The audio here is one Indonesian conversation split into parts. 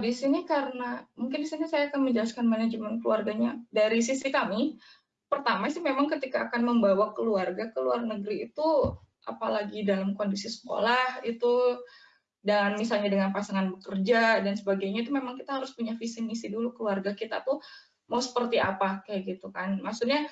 di sini karena mungkin di sini saya akan menjelaskan manajemen keluarganya dari sisi kami. Pertama sih memang ketika akan membawa keluarga ke luar negeri itu apalagi dalam kondisi sekolah itu dan misalnya dengan pasangan bekerja dan sebagainya itu memang kita harus punya visi misi dulu keluarga kita tuh mau seperti apa kayak gitu kan. Maksudnya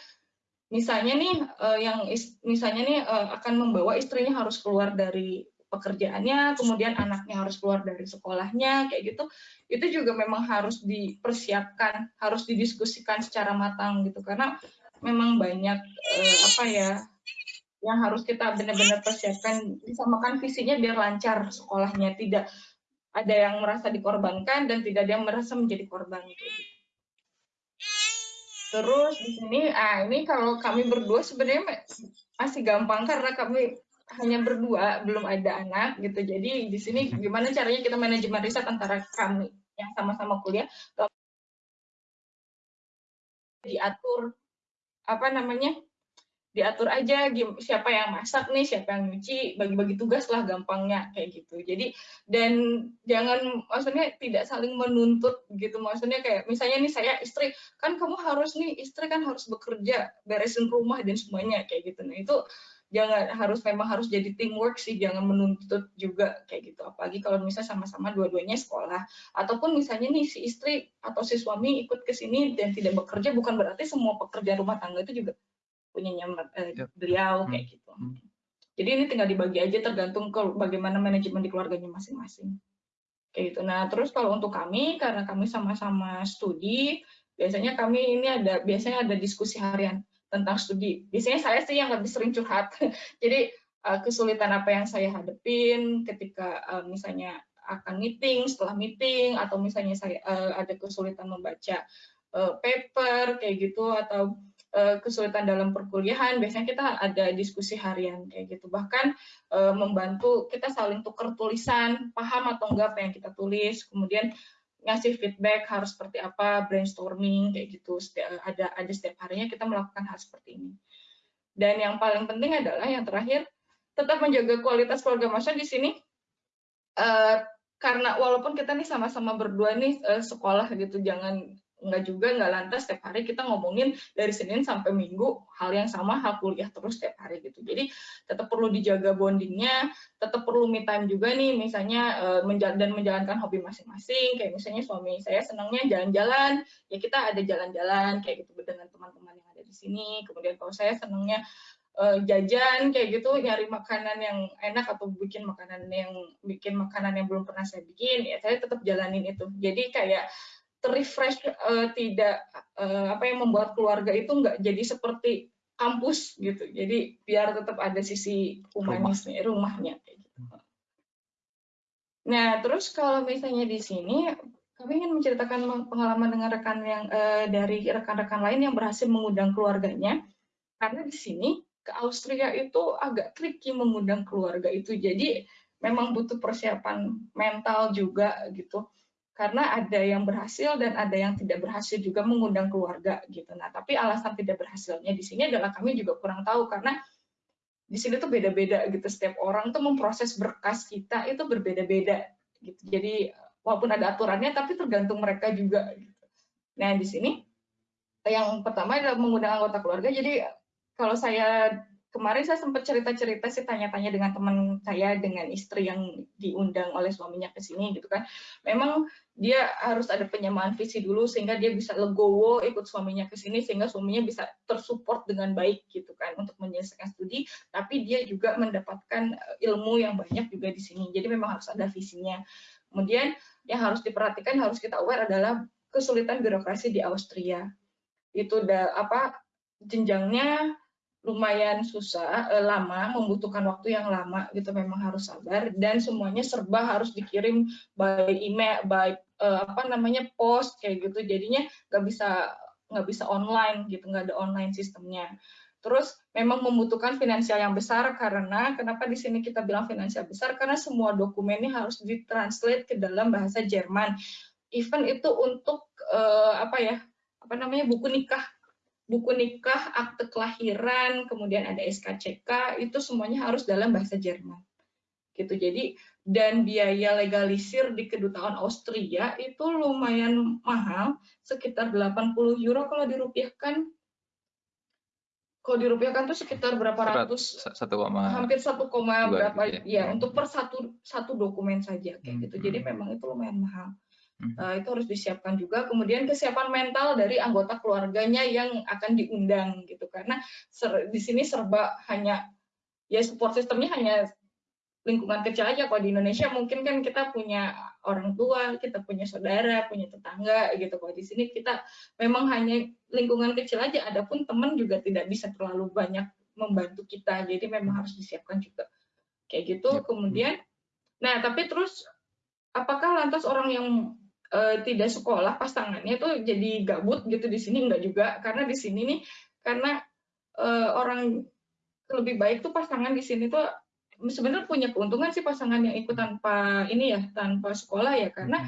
misalnya nih uh, yang misalnya nih uh, akan membawa istrinya harus keluar dari pekerjaannya, kemudian anaknya harus keluar dari sekolahnya, kayak gitu, itu juga memang harus dipersiapkan, harus didiskusikan secara matang gitu, karena memang banyak eh, apa ya yang harus kita benar-benar persiapkan, disamakan visinya biar lancar sekolahnya, tidak ada yang merasa dikorbankan dan tidak ada yang merasa menjadi korban. Gitu. Terus di sini, ah ini kalau kami berdua sebenarnya masih gampang karena kami hanya berdua, belum ada anak gitu. Jadi di sini hmm. gimana caranya kita manajemen riset antara kami yang sama-sama kuliah diatur apa namanya diatur aja siapa yang masak nih siapa yang nyuci bagi-bagi tugas lah gampangnya kayak gitu jadi dan jangan maksudnya tidak saling menuntut gitu maksudnya kayak misalnya nih saya istri kan kamu harus nih istri kan harus bekerja beresin rumah dan semuanya kayak gitu nah itu jangan harus memang harus jadi teamwork sih jangan menuntut juga kayak gitu apalagi kalau misalnya sama-sama dua-duanya sekolah ataupun misalnya nih si istri atau si suami ikut ke sini dan tidak bekerja bukan berarti semua pekerjaan rumah tangga itu juga punyanya eh, yep. beliau hmm. kayak gitu hmm. jadi ini tinggal dibagi aja tergantung ke bagaimana manajemen di keluarganya masing-masing kayak gitu nah terus kalau untuk kami karena kami sama-sama studi biasanya kami ini ada biasanya ada diskusi harian tentang studi. Biasanya saya sih yang lebih sering curhat. Jadi uh, kesulitan apa yang saya hadepin ketika uh, misalnya akan meeting, setelah meeting, atau misalnya saya uh, ada kesulitan membaca paper kayak gitu, atau kesulitan dalam perkuliahan, biasanya kita ada diskusi harian kayak gitu. Bahkan membantu kita saling tukar tulisan, paham atau enggak apa yang kita tulis, kemudian ngasih feedback harus seperti apa, brainstorming kayak gitu. ada ada setiap harinya kita melakukan hal seperti ini. Dan yang paling penting adalah yang terakhir tetap menjaga kualitas keluarga Masya di sini. Uh, karena walaupun kita nih sama-sama berdua nih uh, sekolah gitu, jangan nggak juga nggak lantas setiap hari kita ngomongin dari Senin sampai Minggu hal yang sama hal kuliah terus setiap hari gitu. Jadi tetap perlu dijaga bondingnya tetap perlu me time juga nih misalnya menjal dan menjalankan hobi masing-masing. Kayak misalnya suami saya senangnya jalan-jalan ya kita ada jalan-jalan kayak gitu dengan teman-teman yang ada di sini. Kemudian kalau saya senangnya uh, jajan kayak gitu nyari makanan yang enak atau bikin makanan yang bikin makanan yang belum pernah saya bikin ya saya tetap jalanin itu. Jadi kayak terrefresh uh, tidak uh, apa yang membuat keluarga itu nggak jadi seperti kampus gitu. Jadi biar tetap ada sisi humanisnya, Rumah. rumahnya gitu. Nah, terus kalau misalnya di sini kami ingin menceritakan pengalaman dengan rekan yang uh, dari rekan-rekan lain yang berhasil mengundang keluarganya. Karena di sini ke Austria itu agak tricky mengundang keluarga itu. Jadi memang butuh persiapan mental juga gitu karena ada yang berhasil dan ada yang tidak berhasil juga mengundang keluarga gitu. Nah, tapi alasan tidak berhasilnya di sini adalah kami juga kurang tahu karena di sini tuh beda-beda gitu. Setiap orang tuh memproses berkas kita itu berbeda-beda gitu. Jadi walaupun ada aturannya tapi tergantung mereka juga gitu. Nah, di sini yang pertama adalah mengundang anggota keluarga. Jadi kalau saya kemarin saya sempat cerita-cerita sih tanya-tanya dengan teman saya dengan istri yang diundang oleh suaminya ke sini gitu kan. Memang dia harus ada penyamaan visi dulu sehingga dia bisa legowo ikut suaminya ke sini sehingga suaminya bisa tersupport dengan baik gitu kan untuk menyelesaikan studi, tapi dia juga mendapatkan eh, ilmu yang banyak juga di sini. Jadi memang harus ada visinya. Kemudian yang harus diperhatikan harus kita aware adalah kesulitan birokrasi di Austria. Itu udah apa jenjangnya lumayan susah, eh, lama, membutuhkan waktu yang lama gitu memang harus sabar dan semuanya serba harus dikirim by email, by eh, apa namanya post kayak gitu. Jadinya nggak bisa nggak bisa online gitu, nggak ada online sistemnya. Terus memang membutuhkan finansial yang besar karena kenapa di sini kita bilang finansial besar karena semua dokumennya harus ditranslate ke dalam bahasa Jerman. Even itu untuk eh, apa ya? apa namanya buku nikah buku nikah, akte kelahiran, kemudian ada SKCK, itu semuanya harus dalam bahasa Jerman. gitu. Jadi dan biaya legalisir di kedutaan Austria itu lumayan mahal, sekitar 80 euro kalau dirupiahkan. Kalau dirupiahkan tuh sekitar berapa ratus? Satu koma. Hampir satu koma berapa? Gitu ya, ya, untuk per satu satu dokumen saja kayak hmm. gitu. Jadi hmm. memang itu lumayan mahal. Uh, itu harus disiapkan juga. Kemudian kesiapan mental dari anggota keluarganya yang akan diundang gitu. Karena ser, di sini serba hanya ya support sistemnya hanya lingkungan kecil aja kalau di Indonesia mungkin kan kita punya orang tua, kita punya saudara, punya tetangga gitu. Kalau di sini kita memang hanya lingkungan kecil aja, adapun teman juga tidak bisa terlalu banyak membantu kita. Jadi memang harus disiapkan juga. Kayak gitu. Kemudian nah, tapi terus apakah lantas orang yang uh, tidak sekolah pasangannya tuh jadi gabut gitu di sini enggak juga. Karena di sini nih karena uh, orang lebih baik tuh pasangan di sini tuh sebenarnya punya keuntungan sih pasangan yang ikut tanpa ini ya tanpa sekolah ya. Karena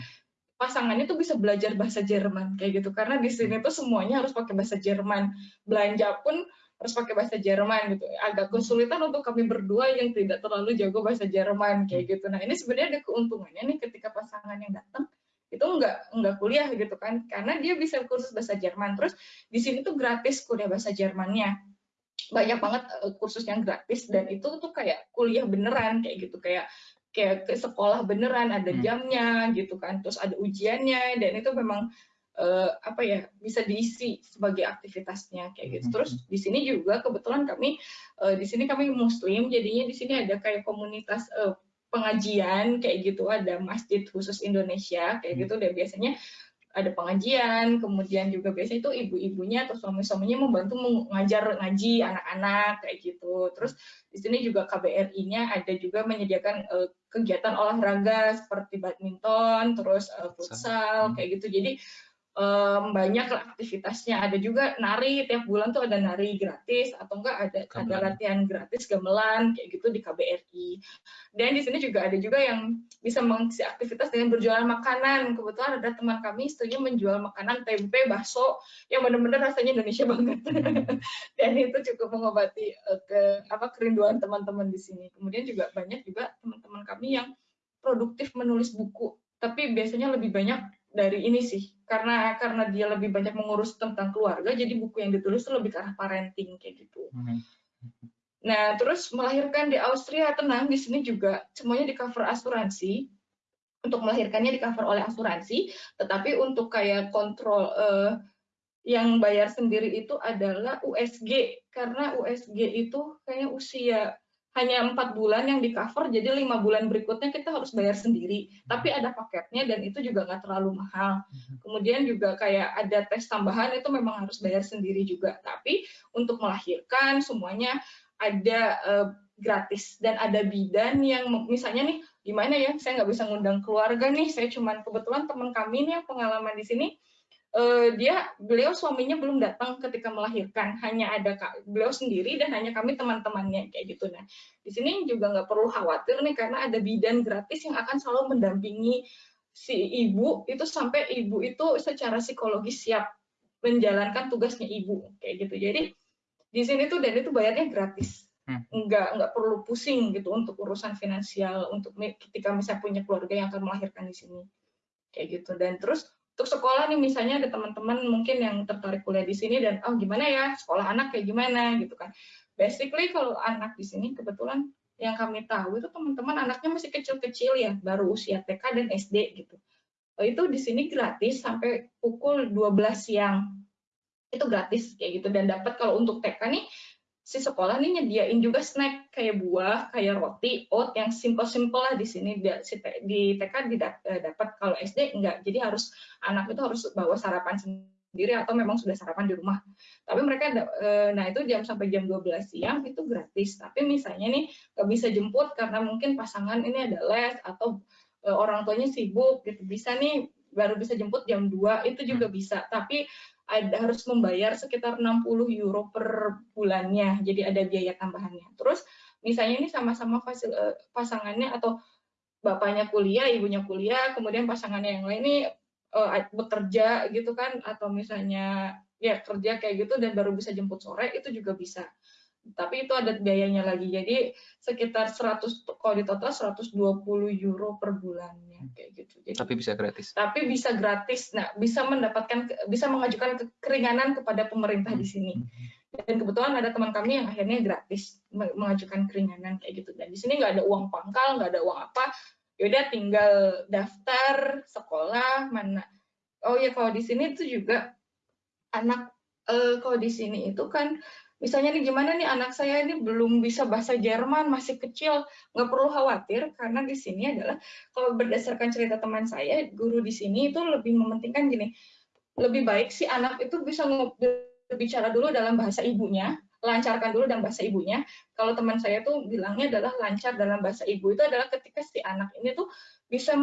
pasangannya tuh bisa belajar bahasa Jerman kayak gitu. Karena di sini tuh semuanya harus pakai bahasa Jerman. Belanja pun harus pakai bahasa Jerman gitu. Agak kesulitan untuk kami berdua yang tidak terlalu jago bahasa Jerman kayak gitu. Nah ini sebenarnya ada keuntungannya nih ketika pasangan yang datang itu nggak nggak kuliah gitu kan. Karena dia bisa kursus bahasa Jerman. Terus di sini tuh gratis kuliah bahasa Jermannya. Banyak banget uh, kursus yang gratis. Dan itu tuh kayak kuliah beneran kayak gitu. Kayak kayak ke sekolah beneran ada hmm. jamnya gitu kan. Terus ada ujiannya. Dan itu memang uh, apa ya bisa diisi sebagai aktivitasnya kayak gitu. Hmm. terus di sini juga kebetulan kami uh, di sini kami muslim. Jadinya di sini ada kayak komunitas uh, pengajian kayak gitu ada masjid khusus Indonesia kayak hmm. gitu dan biasanya ada pengajian, kemudian juga biasanya itu ibu-ibunya atau suami-suaminya membantu mengajar ngaji anak-anak kayak gitu. Terus di sini juga KBRI-nya ada juga menyediakan uh, kegiatan olahraga seperti badminton, terus uh, futsal kayak gitu. Jadi um, banyak aktivitasnya. Ada juga nari tiap bulan tuh ada nari gratis atau enggak ada gamelan. ada latihan gratis gamelan kayak gitu di KBRI. Dan di sini juga ada juga yang bisa mengisi aktivitas dengan berjualan makanan. Kebetulan ada teman kami istrinya menjual makanan tempe, bakso yang benar-benar rasanya Indonesia banget. Hmm. Dan itu cukup mengobati uh, ke apa kerinduan teman-teman di sini. Kemudian juga banyak juga teman-teman kami yang produktif menulis buku, tapi biasanya lebih banyak dari ini sih karena karena dia lebih banyak mengurus tentang keluarga jadi buku yang ditulis itu lebih ke arah parenting kayak gitu. Hmm. Nah terus melahirkan di Austria tenang di sini juga semuanya di cover asuransi untuk melahirkannya di cover oleh asuransi tetapi untuk kayak kontrol uh, yang bayar sendiri itu adalah USG karena USG itu kayaknya usia hanya empat bulan yang di cover, jadi lima bulan berikutnya kita harus bayar sendiri. Tapi ada paketnya dan itu juga nggak terlalu mahal. Kemudian juga kayak ada tes tambahan itu memang harus bayar sendiri juga. Tapi untuk melahirkan semuanya ada uh, gratis dan ada bidan yang misalnya nih gimana ya saya nggak bisa ngundang keluarga nih saya cuman kebetulan teman kami nih yang pengalaman di sini uh, dia beliau suaminya belum datang ketika melahirkan. Hanya ada beliau sendiri dan hanya kami teman-temannya kayak gitu. Nah di sini juga nggak perlu khawatir nih karena ada bidan gratis yang akan selalu mendampingi si ibu itu sampai ibu itu secara psikologis siap menjalankan tugasnya ibu kayak gitu. Jadi di sini tuh dan itu bayarnya gratis. Hmm. nggak nggak perlu pusing gitu untuk urusan finansial untuk ketika misalnya punya keluarga yang akan melahirkan di sini kayak gitu. Dan terus untuk sekolah nih misalnya ada teman-teman mungkin yang tertarik kuliah di sini dan oh gimana ya sekolah anak kayak gimana gitu kan. Basically kalau anak di sini kebetulan yang kami tahu itu teman-teman anaknya masih kecil-kecil ya, baru usia TK dan SD gitu. Oh, itu di sini gratis sampai pukul 12 siang. Itu gratis kayak gitu dan dapat kalau untuk TK nih si sekolah nih nyediain juga snack kayak buah, kayak roti, oat yang simple-simple lah di sini di TK eh, dapat kalau SD enggak. Jadi harus anak itu harus bawa sarapan sendiri atau memang sudah sarapan di rumah. Tapi mereka eh, nah itu jam sampai jam 12 siang itu gratis. Tapi misalnya nih nggak bisa jemput karena mungkin pasangan ini ada les atau eh, orang tuanya sibuk gitu. Bisa nih baru bisa jemput jam 2 itu juga bisa. Tapi ada harus membayar sekitar 60 euro per bulannya, jadi ada biaya tambahannya. Terus misalnya ini sama-sama eh, pasangannya atau bapaknya kuliah, ibunya kuliah, kemudian pasangannya yang lain ini uh, bekerja gitu kan, atau misalnya ya kerja kayak gitu dan baru bisa jemput sore itu juga bisa. Tapi itu ada biayanya lagi. Jadi sekitar 100 kalau di total 120 euro per bulannya kayak gitu. Jadi, tapi bisa gratis. Tapi bisa gratis. Nah, bisa mendapatkan bisa mengajukan keringanan kepada pemerintah di sini. Hmm. Dan kebetulan ada teman kami yang akhirnya gratis mengajukan keringanan kayak gitu. Dan di sini nggak ada uang pangkal, nggak ada uang apa. Yaudah tinggal daftar sekolah mana. Oh ya kalau di sini itu juga anak eh, kalau di sini itu kan misalnya nih gimana nih anak saya ini belum bisa bahasa Jerman masih kecil. Nggak perlu khawatir karena di sini adalah kalau berdasarkan cerita teman saya guru di sini itu lebih mementingkan gini. Lebih baik si anak itu bisa berbicara dulu dalam bahasa ibunya lancarkan dulu dalam bahasa ibunya. Kalau teman saya tuh bilangnya adalah lancar dalam bahasa ibu itu adalah ketika si anak ini tuh bisa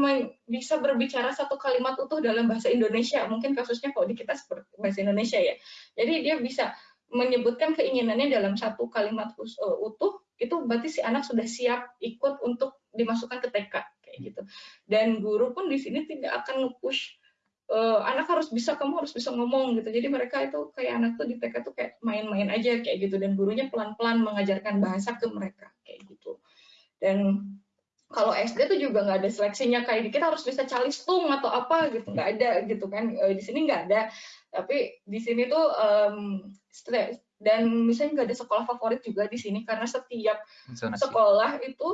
bisa berbicara satu kalimat utuh dalam bahasa Indonesia. Mungkin kasusnya kalau di kita seperti bahasa Indonesia ya. Jadi dia bisa menyebutkan keinginannya dalam satu kalimat uh, utuh, itu berarti si anak sudah siap ikut untuk dimasukkan ke TK kayak gitu. Dan guru pun di sini tidak akan nge-push uh, anak harus bisa, kamu harus bisa ngomong gitu. Jadi mereka itu kayak anak tuh di TK tuh kayak main-main aja kayak gitu dan gurunya pelan-pelan mengajarkan bahasa ke mereka kayak gitu. Dan kalau SD tuh juga nggak ada seleksinya kayak kita harus bisa calistung atau apa gitu nggak ada gitu kan e, di sini nggak ada tapi di sini tuh um, dan misalnya nggak ada sekolah favorit juga di sini karena setiap Zonasi. sekolah itu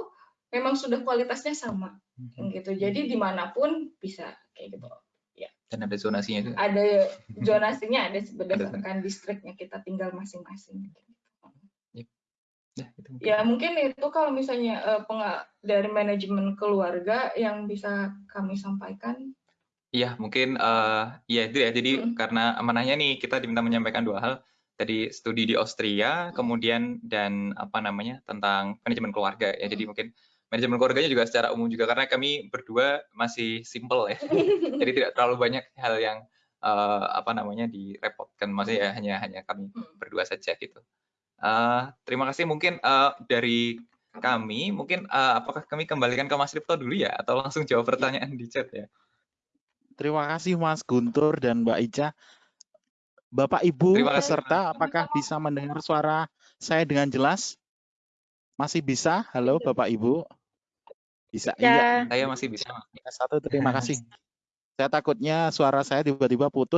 memang sudah kualitasnya sama hmm. gitu jadi di mana pun bisa kayak gitu ya dan ada zonasinya juga ada zonasinya ada berdasarkan distriknya kita tinggal masing-masing gitu. Ya, itu mungkin. ya mungkin itu kalau misalnya uh, dari manajemen keluarga yang bisa kami sampaikan. Iya, mungkin uh, ya itu ya. Jadi hmm. karena amanahnya nih kita diminta menyampaikan dua hal. Tadi studi di Austria, kemudian dan apa namanya tentang manajemen keluarga ya. Jadi mungkin manajemen keluarganya juga secara umum juga karena kami berdua masih simple ya. Jadi tidak terlalu banyak hal yang uh, apa namanya direpotkan. Maksudnya ya hanya hanya kami berdua saja gitu. Uh, terima kasih mungkin uh, dari kami, mungkin uh, apakah kami kembalikan ke Mas Ripto dulu ya, atau langsung jawab pertanyaan di chat ya? Terima kasih Mas Guntur dan Mbak Ica. Bapak Ibu peserta, apakah bisa mendengar suara saya dengan jelas? Masih bisa? Halo Bapak Ibu? Bisa? Ya. Iya. Saya masih bisa. Satu, terima kasih. Saya takutnya suara saya tiba-tiba putus.